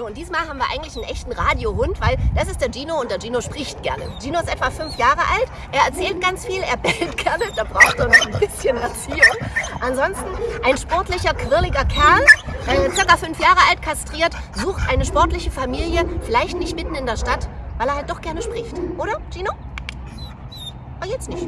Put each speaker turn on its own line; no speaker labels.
So, und diesmal haben wir eigentlich einen echten Radiohund, weil das ist der Gino und der Gino spricht gerne. Gino ist etwa fünf Jahre alt, er erzählt ganz viel, er bellt gerne, da braucht er noch ein bisschen Erziehung. Ansonsten ein sportlicher, quirliger Kerl, äh, circa fünf Jahre alt, kastriert, sucht eine sportliche Familie, vielleicht nicht mitten in der Stadt, weil er halt doch gerne spricht. Oder, Gino? Aber jetzt nicht.